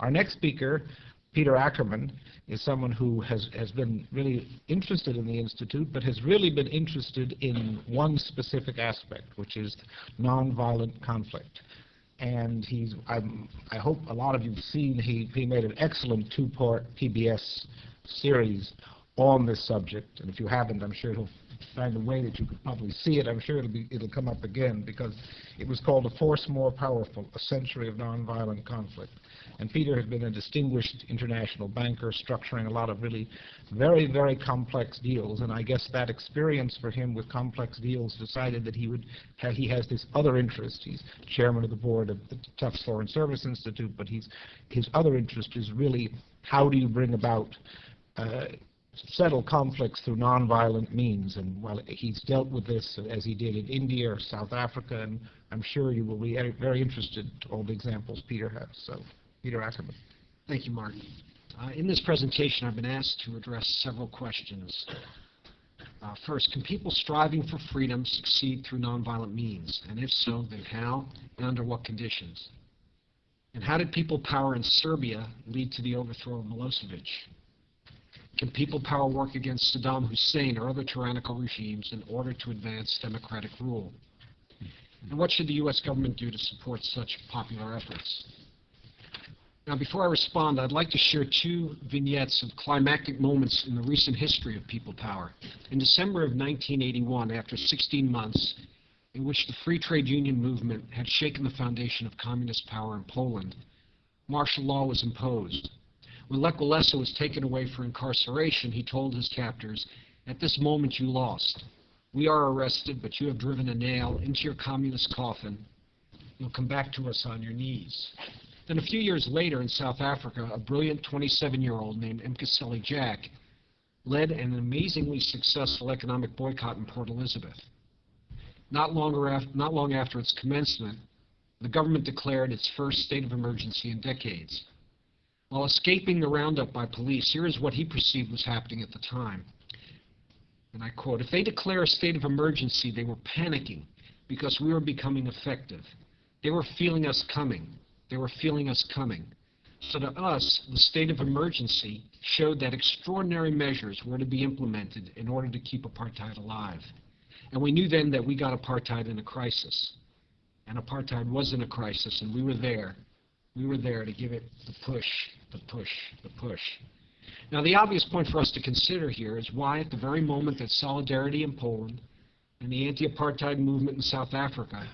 Our next speaker, Peter Ackerman, is someone who has, has been really interested in the Institute, but has really been interested in one specific aspect, which is nonviolent conflict. And he's, I'm, I hope a lot of you've seen, he, he made an excellent two-part PBS series on this subject. And if you haven't, I'm sure he'll find a way that you could probably see it. I'm sure it'll, be, it'll come up again because it was called A Force More Powerful, A Century of Nonviolent Conflict. And Peter has been a distinguished international banker structuring a lot of really very, very complex deals. And I guess that experience for him with complex deals decided that he would have, he has this other interest. He's chairman of the board of the Tufts Foreign Service Institute, but he's, his other interest is really how do you bring about uh, settle conflicts through nonviolent means. And while he's dealt with this as he did in India or South Africa, and I'm sure you will be very interested in all the examples Peter has. So, Peter Ackerman. Thank you, Martin. Uh, in this presentation, I've been asked to address several questions. Uh, first, can people striving for freedom succeed through nonviolent means? And if so, then how and under what conditions? And how did people power in Serbia lead to the overthrow of Milosevic? Can people power work against Saddam Hussein or other tyrannical regimes in order to advance democratic rule? And what should the U.S. government do to support such popular efforts? Now, before I respond, I'd like to share two vignettes of climactic moments in the recent history of people power. In December of 1981, after 16 months in which the free trade union movement had shaken the foundation of communist power in Poland, martial law was imposed. When Lech Walesa was taken away for incarceration, he told his captors, at this moment you lost. We are arrested, but you have driven a nail into your communist coffin. You'll come back to us on your knees. Then a few years later in South Africa, a brilliant 27-year-old named Mkhuseli Jack led an amazingly successful economic boycott in Port Elizabeth. Not, after, not long after its commencement, the government declared its first state of emergency in decades. While escaping the roundup by police, here is what he perceived was happening at the time. And I quote, if they declare a state of emergency, they were panicking because we were becoming effective. They were feeling us coming. They were feeling us coming. So to us, the state of emergency showed that extraordinary measures were to be implemented in order to keep apartheid alive. And we knew then that we got apartheid in a crisis. And apartheid was in a crisis, and we were there. We were there to give it the push the push, the push. Now, the obvious point for us to consider here is why, at the very moment that Solidarity in Poland and the anti-apartheid movement in South Africa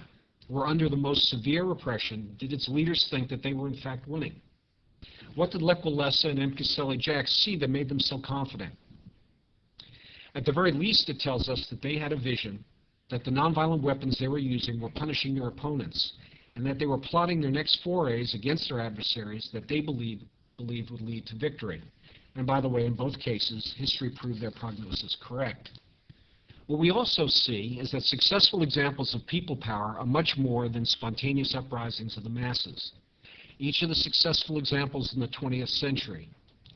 were under the most severe repression, did its leaders think that they were in fact winning? What did Lech and Mkhuseli Jack see that made them so confident? At the very least, it tells us that they had a vision that the nonviolent weapons they were using were punishing their opponents, and that they were plotting their next forays against their adversaries that they believed believed would lead to victory. And by the way, in both cases, history proved their prognosis correct. What we also see is that successful examples of people power are much more than spontaneous uprisings of the masses. Each of the successful examples in the 20th century,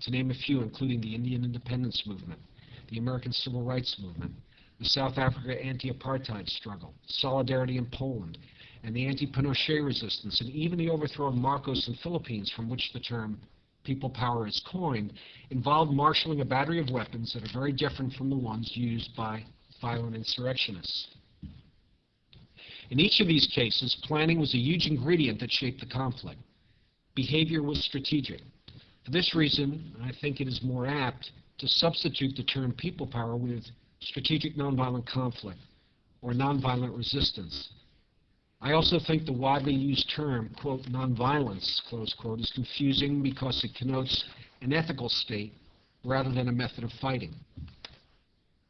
to name a few, including the Indian independence movement, the American civil rights movement, the South Africa anti-apartheid struggle, solidarity in Poland, and the anti-Pinochet resistance, and even the overthrow of Marcos in the Philippines, from which the term people power is coined, involved marshaling a battery of weapons that are very different from the ones used by violent insurrectionists. In each of these cases, planning was a huge ingredient that shaped the conflict. Behavior was strategic. For this reason, I think it is more apt to substitute the term people power with strategic nonviolent conflict or nonviolent resistance I also think the widely used term, quote, nonviolence, close quote, is confusing because it connotes an ethical state rather than a method of fighting.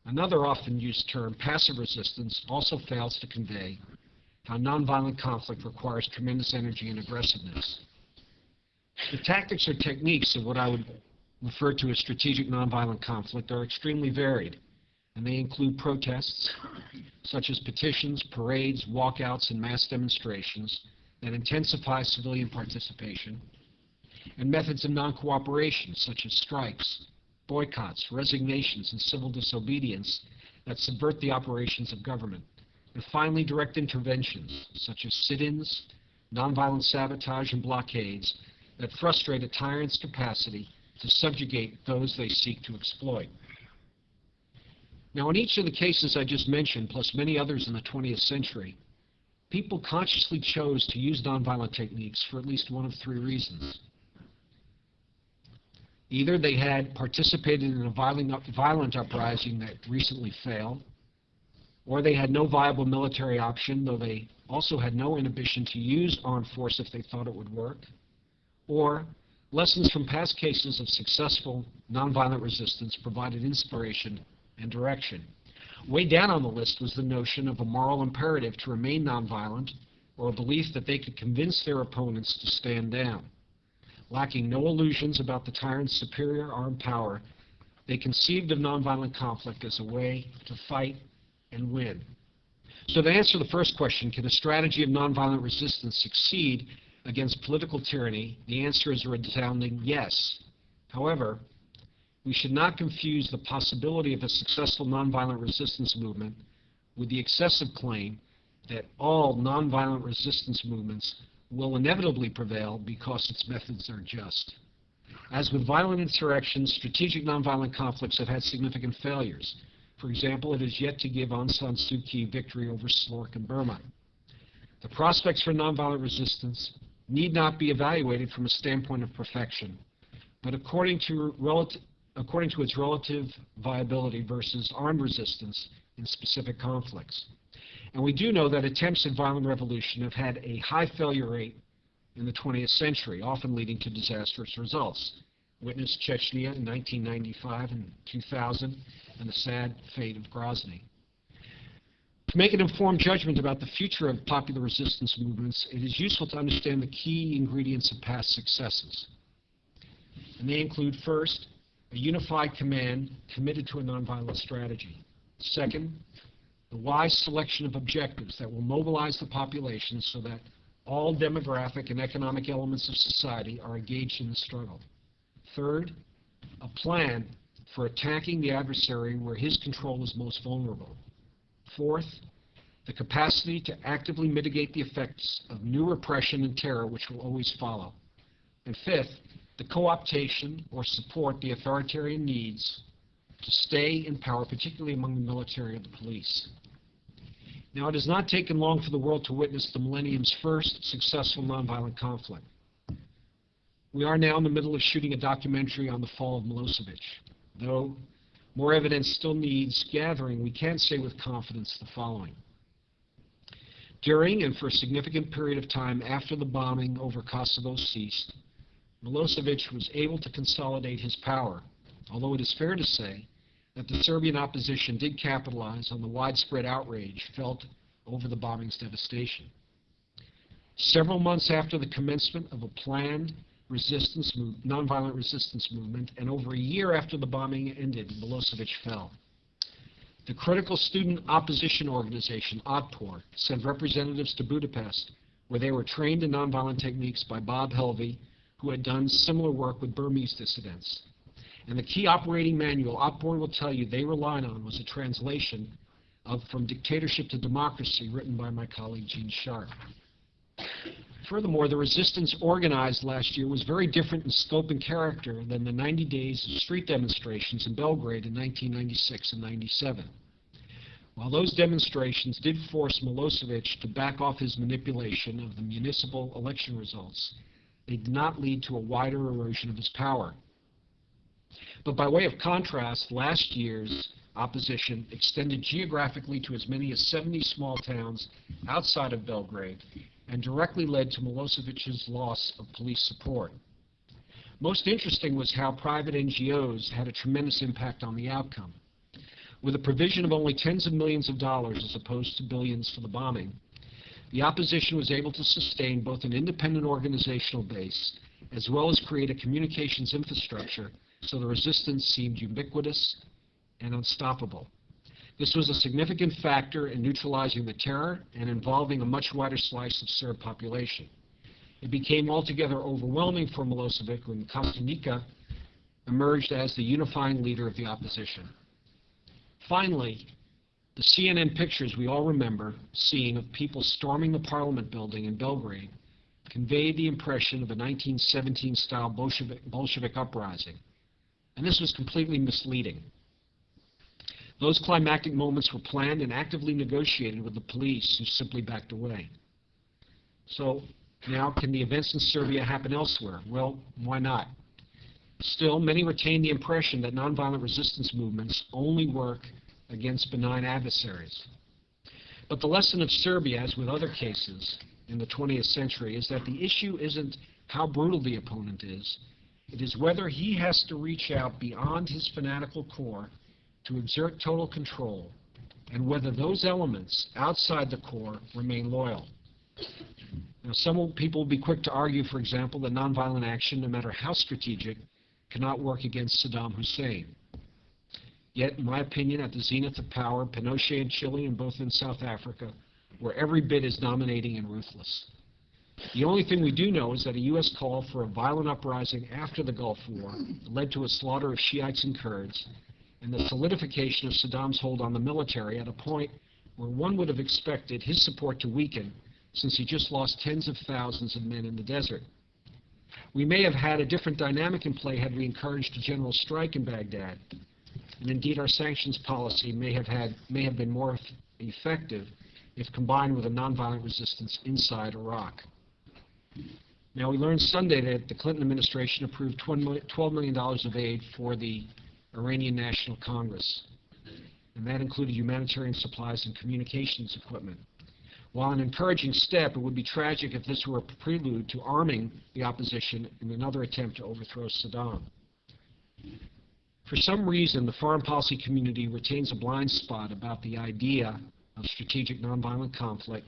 Another often used term, passive resistance, also fails to convey how nonviolent conflict requires tremendous energy and aggressiveness. The tactics or techniques of what I would refer to as strategic nonviolent conflict are extremely varied and they include protests such as petitions, parades, walkouts, and mass demonstrations that intensify civilian participation, and methods of non-cooperation such as strikes, boycotts, resignations, and civil disobedience that subvert the operations of government, and finally direct interventions such as sit-ins, nonviolent sabotage and blockades that frustrate a tyrant's capacity to subjugate those they seek to exploit. Now, in each of the cases I just mentioned, plus many others in the 20th century, people consciously chose to use nonviolent techniques for at least one of three reasons. Either they had participated in a violent, violent uprising that recently failed, or they had no viable military option, though they also had no inhibition to use armed force if they thought it would work, or lessons from past cases of successful nonviolent resistance provided inspiration and direction. Way down on the list was the notion of a moral imperative to remain nonviolent or a belief that they could convince their opponents to stand down. Lacking no illusions about the tyrant's superior armed power, they conceived of nonviolent conflict as a way to fight and win. So to answer the first question, can a strategy of nonviolent resistance succeed against political tyranny, the answer is a resounding yes. However, we should not confuse the possibility of a successful nonviolent resistance movement with the excessive claim that all nonviolent resistance movements will inevitably prevail because its methods are just. As with violent insurrections, strategic nonviolent conflicts have had significant failures. For example, it is yet to give Aung San Suu Kyi victory over SLORC in Burma. The prospects for nonviolent resistance need not be evaluated from a standpoint of perfection, but according to, according to its relative viability versus armed resistance in specific conflicts. And we do know that attempts at violent revolution have had a high failure rate in the 20th century, often leading to disastrous results. Witness Chechnya in 1995 and 2000, and the sad fate of Grozny. To make an informed judgment about the future of popular resistance movements, it is useful to understand the key ingredients of past successes. And they include, first, a unified command committed to a nonviolent strategy. Second, the wise selection of objectives that will mobilize the population so that all demographic and economic elements of society are engaged in the struggle. Third, a plan for attacking the adversary where his control is most vulnerable. Fourth, the capacity to actively mitigate the effects of new repression and terror which will always follow. And fifth, the co-optation or support the authoritarian needs to stay in power, particularly among the military and the police. Now, it has not taken long for the world to witness the millennium's first successful nonviolent conflict. We are now in the middle of shooting a documentary on the fall of Milosevic. Though more evidence still needs gathering, we can say with confidence the following. During and for a significant period of time after the bombing over Kosovo ceased, Milosevic was able to consolidate his power, although it is fair to say that the Serbian opposition did capitalize on the widespread outrage felt over the bombing's devastation. Several months after the commencement of a planned resistance nonviolent resistance movement, and over a year after the bombing ended, Milosevic fell. The critical student opposition organization, Otpor, sent representatives to Budapest, where they were trained in nonviolent techniques by Bob Helvey, who had done similar work with Burmese dissidents. And the key operating manual Otpor will tell you they relied on was a translation of From Dictatorship to Democracy, written by my colleague Gene Sharp. Furthermore, the resistance organized last year was very different in scope and character than the 90 days of street demonstrations in Belgrade in 1996 and 97. While those demonstrations did force Milosevic to back off his manipulation of the municipal election results, they did not lead to a wider erosion of his power. But by way of contrast, last year's opposition extended geographically to as many as 70 small towns outside of Belgrade and directly led to Milosevic's loss of police support. Most interesting was how private NGOs had a tremendous impact on the outcome. With a provision of only tens of millions of dollars as opposed to billions for the bombing, the opposition was able to sustain both an independent organizational base as well as create a communications infrastructure so the resistance seemed ubiquitous and unstoppable. This was a significant factor in neutralizing the terror and involving a much wider slice of Serb population. It became altogether overwhelming for Milosevic when Kostunica emerged as the unifying leader of the opposition. Finally, the CNN pictures we all remember seeing of people storming the parliament building in Belgrade conveyed the impression of a 1917-style Bolshevik, Bolshevik uprising, and this was completely misleading. Those climactic moments were planned and actively negotiated with the police, who simply backed away. So now, can the events in Serbia happen elsewhere? Well, why not? Still, many retain the impression that nonviolent resistance movements only work against benign adversaries. But the lesson of Serbia, as with other cases in the 20th century, is that the issue isn't how brutal the opponent is, it is whether he has to reach out beyond his fanatical core to exert total control, and whether those elements outside the core remain loyal. Now, some people will be quick to argue, for example, that nonviolent action, no matter how strategic, cannot work against Saddam Hussein. Yet, in my opinion, at the zenith of power, Pinochet in Chile and Botha in South Africa were every bit as dominating and ruthless. The only thing we do know is that a U.S. call for a violent uprising after the Gulf War led to a slaughter of Shiites and Kurds and the solidification of Saddam's hold on the military at a point where one would have expected his support to weaken since he just lost tens of thousands of men in the desert. We may have had a different dynamic in play had we encouraged a general strike in Baghdad, and indeed our sanctions policy may have, had, may have been more effective if combined with a nonviolent resistance inside Iraq. Now, we learned Sunday that the Clinton administration approved $12 million of aid for the Iranian National Congress, and that included humanitarian supplies and communications equipment. While an encouraging step, it would be tragic if this were a prelude to arming the opposition in another attempt to overthrow Saddam. For some reason, the foreign policy community retains a blind spot about the idea of strategic nonviolent conflict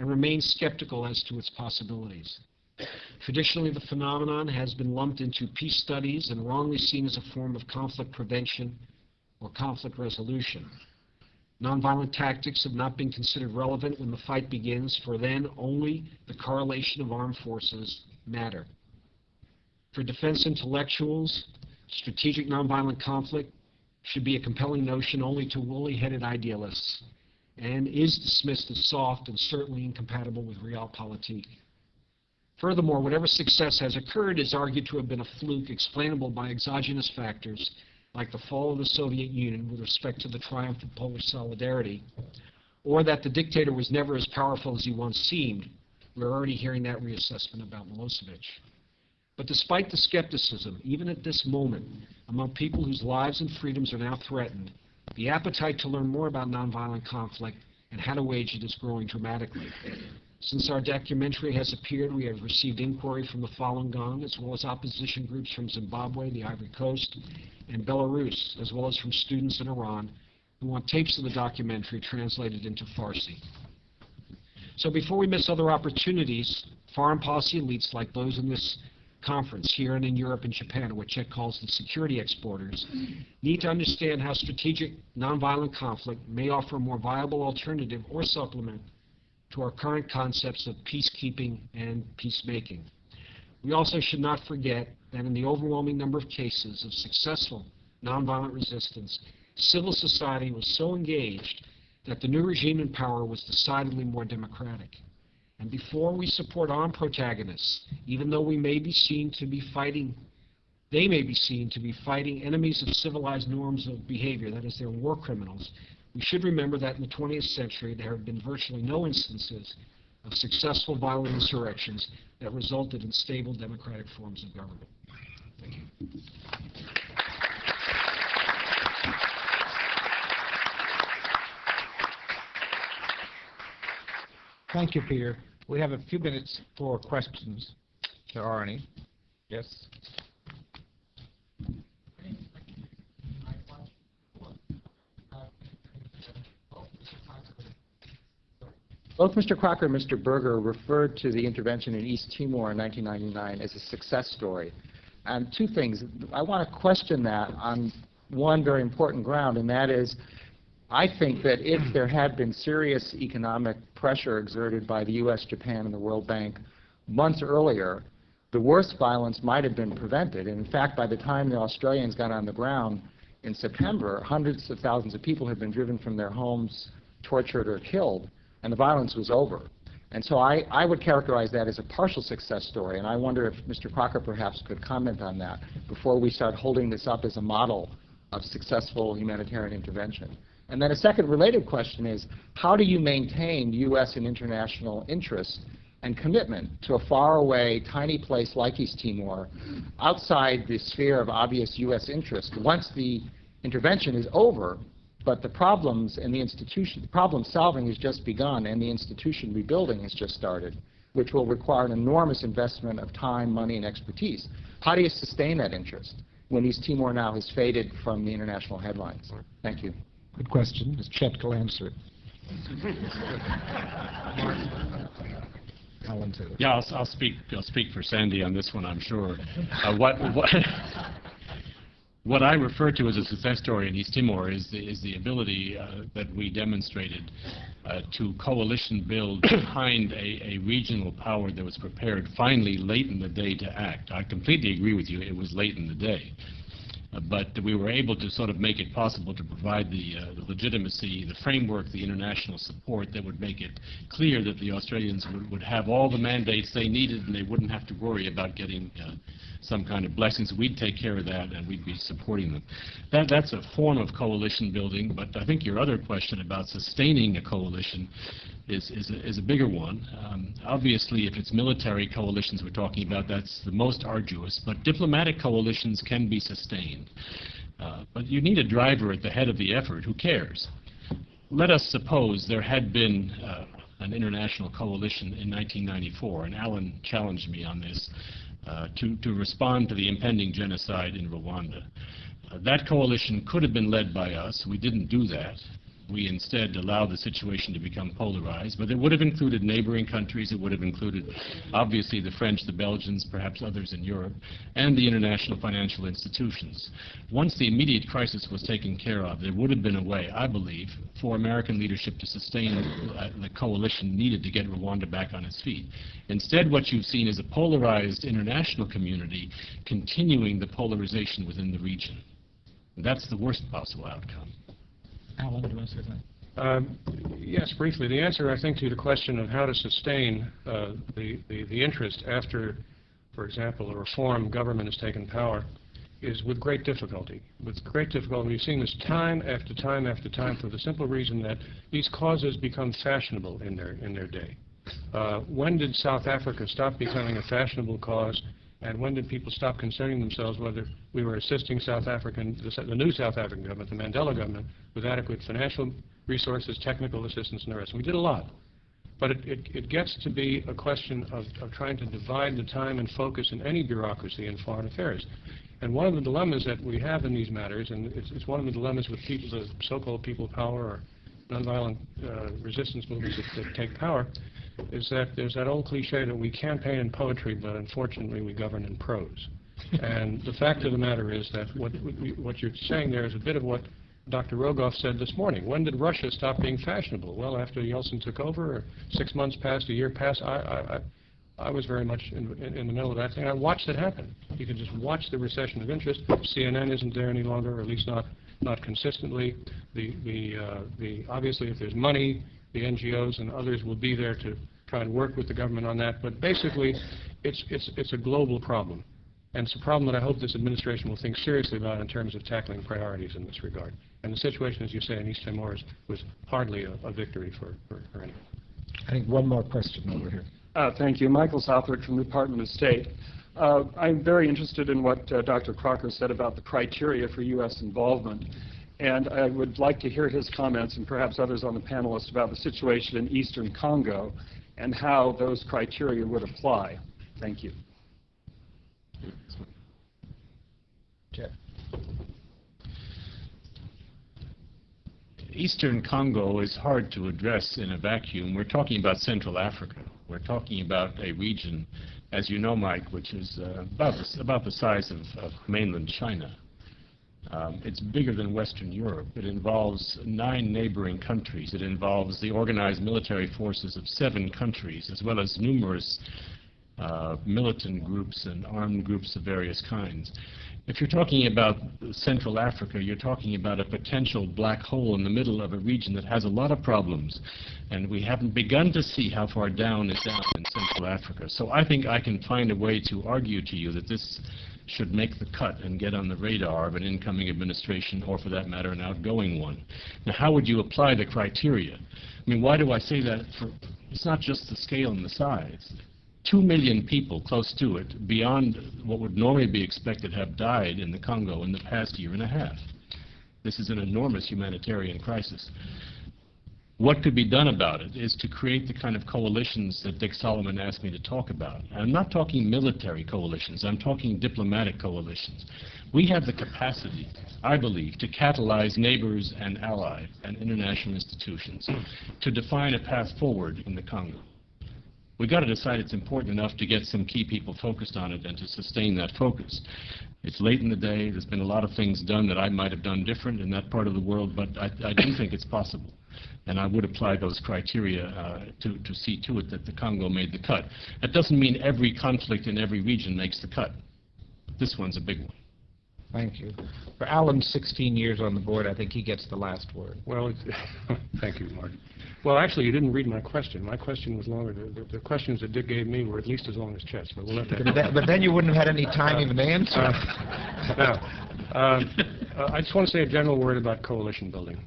and remains skeptical as to its possibilities. Traditionally, the phenomenon has been lumped into peace studies and wrongly seen as a form of conflict prevention or conflict resolution. Nonviolent tactics have not been considered relevant when the fight begins, for then only the correlation of armed forces matter. For defense intellectuals, strategic nonviolent conflict should be a compelling notion only to woolly-headed idealists and is dismissed as soft and certainly incompatible with realpolitik. Furthermore, whatever success has occurred is argued to have been a fluke explainable by exogenous factors like the fall of the Soviet Union with respect to the triumph of Polish solidarity, or that the dictator was never as powerful as he once seemed. We're already hearing that reassessment about Milosevic. But despite the skepticism, even at this moment, among people whose lives and freedoms are now threatened, the appetite to learn more about nonviolent conflict and how to wage it is growing dramatically. Since our documentary has appeared, we have received inquiry from the Falun Gong, as well as opposition groups from Zimbabwe, the Ivory Coast, and Belarus, as well as from students in Iran who want tapes of the documentary translated into Farsi. So before we miss other opportunities, foreign policy elites like those in this conference here and in Europe and Japan, what Chet calls the security exporters, need to understand how strategic nonviolent conflict may offer a more viable alternative or supplement to our current concepts of peacekeeping and peacemaking. We also should not forget that in the overwhelming number of cases of successful nonviolent resistance, civil society was so engaged that the new regime in power was decidedly more democratic. And before we support armed protagonists, even though we may be seen to be fighting, they may be seen to be fighting enemies of civilized norms of behavior, that is, they're war criminals, we should remember that in the 20th century there have been virtually no instances of successful violent insurrections that resulted in stable democratic forms of government. Thank you. Thank you, Peter. We have a few minutes for questions. If there are any. Yes? Both Mr. Crocker and Mr. Berger referred to the intervention in East Timor in 1999 as a success story. And two things. I want to question that on one very important ground, and that is I think that if there had been serious economic pressure exerted by the U.S., Japan, and the World Bank months earlier, the worst violence might have been prevented. And in fact, by the time the Australians got on the ground in September, hundreds of thousands of people had been driven from their homes, tortured, or killed and the violence was over. And so I, I would characterize that as a partial success story, and I wonder if Mr. Crocker perhaps could comment on that before we start holding this up as a model of successful humanitarian intervention. And then a second related question is, how do you maintain U.S. and international interest and commitment to a faraway, tiny place like East Timor outside the sphere of obvious U.S. interest once the intervention is over, but the problems and the institution, the problem solving has just begun and the institution rebuilding has just started, which will require an enormous investment of time, money, and expertise. How do you sustain that interest when East Timor now has faded from the international headlines? Thank you. Good question. Chet will answer it. Alan Taylor. Yeah, I'll, I'll speak. I'll speak for Sandy on this one. I'm sure. Uh, what, what, what I refer to as a success story in East Timor is the, is the ability uh, that we demonstrated uh, to coalition build behind a, a regional power that was prepared finally late in the day to act. I completely agree with you. It was late in the day. But we were able to sort of make it possible to provide the, uh, the legitimacy, the framework, the international support that would make it clear that the Australians would, would have all the mandates they needed and they wouldn't have to worry about getting uh, some kind of blessings. We'd take care of that and we'd be supporting them. That, that's a form of coalition building, but I think your other question about sustaining a coalition is, is, a, is a bigger one. Um, obviously, if it's military coalitions we're talking about, that's the most arduous, but diplomatic coalitions can be sustained. Uh, but you need a driver at the head of the effort who cares. Let us suppose there had been uh, an international coalition in 1994, and Alan challenged me on this, uh, to, to respond to the impending genocide in Rwanda. Uh, that coalition could have been led by us. We didn't do that we instead allowed the situation to become polarized. But it would have included neighboring countries. It would have included, obviously, the French, the Belgians, perhaps others in Europe, and the international financial institutions. Once the immediate crisis was taken care of, there would have been a way, I believe, for American leadership to sustain the coalition needed to get Rwanda back on its feet. Instead, what you've seen is a polarized international community continuing the polarization within the region. That's the worst possible outcome. Um, Yes, briefly. The answer, I think, to the question of how to sustain uh, the, the, the interest after, for example, a reform government has taken power is with great difficulty. With great difficulty. We've seen this time after time after time for the simple reason that these causes become fashionable in their, in their day. Uh, when did South Africa stop becoming a fashionable cause and when did people stop concerning themselves whether we were assisting South African, the, the new South African government, the Mandela government, with adequate financial resources, technical assistance, and the rest? We did a lot. But it, it, it gets to be a question of, of trying to divide the time and focus in any bureaucracy in foreign affairs. And one of the dilemmas that we have in these matters, and it's, it's one of the dilemmas with people, the so-called people power or nonviolent uh, resistance movements that, that take power, is that there's that old cliche that we campaign in poetry, but unfortunately we govern in prose. and the fact of the matter is that what, what you're saying there is a bit of what Dr. Rogoff said this morning. When did Russia stop being fashionable? Well, after Yeltsin took over, six months passed, a year passed. I, I, I, I was very much in, in, in, the middle of that thing. I watched it happen. You can just watch the recession of interest. CNN isn't there any longer, or at least not not consistently. The the uh, the obviously, if there's money, the NGOs and others will be there to try and work with the government on that. But basically, it's, it's, it's a global problem. And it's a problem that I hope this administration will think seriously about in terms of tackling priorities in this regard. And the situation, as you say, in East Timor is, was hardly a, a victory for, for, for anyone. I think one more question over here. Uh, thank you. Michael Southwick from the Department of State. Uh, I'm very interested in what uh, Dr. Crocker said about the criteria for U.S. involvement. And I would like to hear his comments, and perhaps others on the panelists, about the situation in eastern Congo and how those criteria would apply. Thank you. Jeff. Eastern Congo is hard to address in a vacuum. We're talking about Central Africa. We're talking about a region, as you know, Mike, which is uh, about, the, about the size of, of mainland China. Um, it's bigger than Western Europe. It involves nine neighboring countries. It involves the organized military forces of seven countries, as well as numerous uh, militant groups and armed groups of various kinds. If you're talking about Central Africa, you're talking about a potential black hole in the middle of a region that has a lot of problems, and we haven't begun to see how far down is down in Central Africa. So I think I can find a way to argue to you that this should make the cut and get on the radar of an incoming administration, or for that matter, an outgoing one. Now, how would you apply the criteria? I mean, why do I say that? For, it's not just the scale and the size. Two million people, close to it, beyond what would normally be expected, have died in the Congo in the past year and a half. This is an enormous humanitarian crisis. What could be done about it is to create the kind of coalitions that Dick Solomon asked me to talk about. I'm not talking military coalitions, I'm talking diplomatic coalitions. We have the capacity, I believe, to catalyze neighbors and allies and international institutions to define a path forward in the Congo. We've got to decide it's important enough to get some key people focused on it and to sustain that focus. It's late in the day. There's been a lot of things done that I might have done different in that part of the world, but I, I do think it's possible. And I would apply those criteria uh, to, to see to it that the Congo made the cut. That doesn't mean every conflict in every region makes the cut. This one's a big one. Thank you. For Alan's 16 years on the board, I think he gets the last word. Well, thank you, Mark. Well, actually, you didn't read my question. My question was longer. The- The the questions that Dick gave me were at least as long as Chet's, but we'll let that... But then- But then you wouldn't have had any time even to answer. Uh, Now, um, uh, I just want to say a general word about coalition building.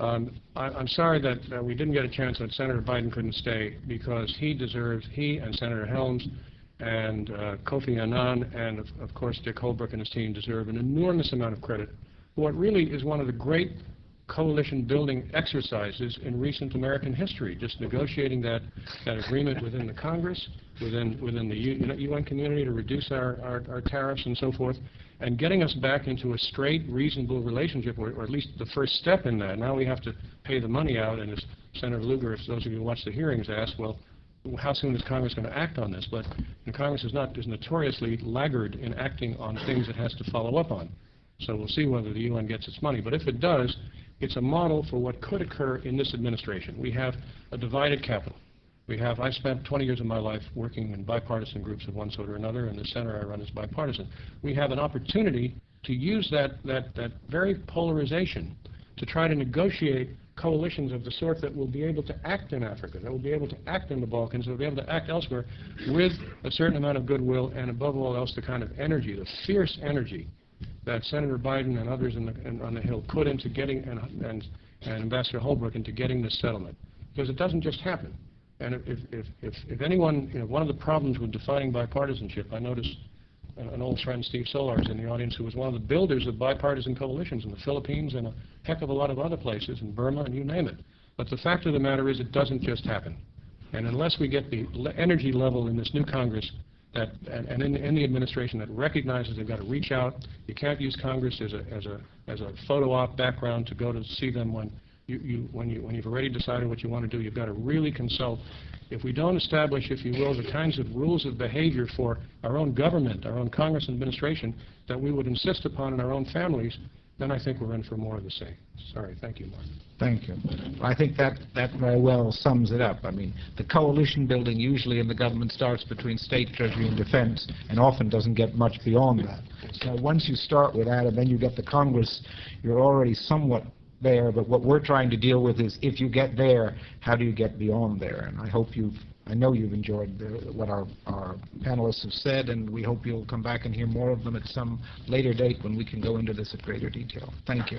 Um, I- I'm sorry that we didn't get a chance that Senator Biden couldn't stay because he deserves, he and Senator Helms and uh, Kofi Annan and, of of course, Dick Holbrooke and his team deserve an enormous amount of credit for what really is one of the great coalition-building exercises in recent American history, just negotiating that, that agreement within the Congress, within, within the UN community to reduce our, our, our tariffs and so forth, and getting us back into a straight, reasonable relationship, or, or at least the first step in that. Now we have to pay the money out, and as Senator Lugar, if those of you who watch the hearings asked, well, how soon is Congress going to act on this? But Congress is not is notoriously laggard in acting on things it has to follow up on. So we'll see whether the UN gets its money. But if it does, it's a model for what could occur in this administration. We have a divided capital. We have, I spent 20 years of my life working in bipartisan groups of one sort or another, and the center I run is bipartisan. We have an opportunity to use that, that, that very polarization to try to negotiate coalitions of the sort that will be able to act in Africa, that will be able to act in the Balkans, that will be able to act elsewhere with a certain amount of goodwill and above all else the kind of energy, the fierce energy that Senator Biden and others in the, in, on the Hill put into getting, and, and, and Ambassador Holbrooke into getting this settlement. Because it doesn't just happen. And if, if, if, if anyone, you know, one of the problems with defining bipartisanship, I noticed uh, an old friend, Steve Solarz, in the audience, who was one of the builders of bipartisan coalitions in the Philippines and a heck of a lot of other places, in Burma and you name it. But the fact of the matter is it doesn't just happen. And unless we get the energy level in this new Congress that, and, and in, in the administration that recognizes they've got to reach out, you can't use Congress as a, as a, as a photo op background to go to see them when you, you, when you, when you've already decided what you want to do, you've got to really consult. If we don't establish, if you will, the kinds of rules of behavior for our own government, our own Congress administration that we would insist upon in our own families, then I think we're in for more of the same. Sorry. Thank you, Mark. Thank you. I think that, that very well sums it up. I mean, the coalition building usually in the government starts between state, treasury, and defense, and often doesn't get much beyond that. So once you start with that, and then you get the Congress, you're already somewhat there, but what we're trying to deal with is if you get there, how do you get beyond there? And I hope you've, I know you've enjoyed the, what our, our panelists have said, and we hope you'll come back and hear more of them at some later date when we can go into this at greater detail. Thank you.